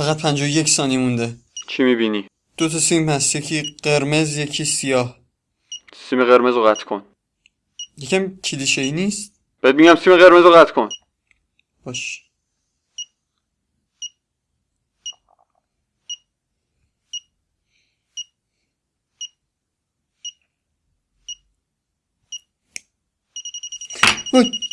فقط 51 ثانیه مونده. چی می‌بینی؟ دو تا سیم هست یکی قرمز یکی سیاه. سیم قرمز رو قطع کن. یکم کلیشه ای نیست؟ بهت میگم سیم قرمز رو قطع کن. باش. اوی!